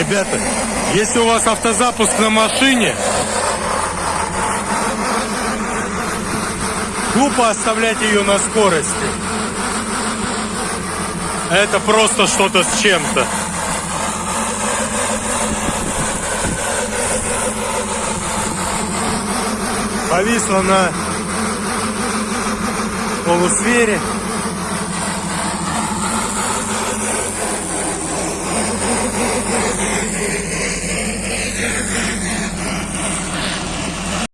Ребята, если у вас автозапуск на машине, глупо оставлять ее на скорости. Это просто что-то с чем-то. Повисла на полусфере.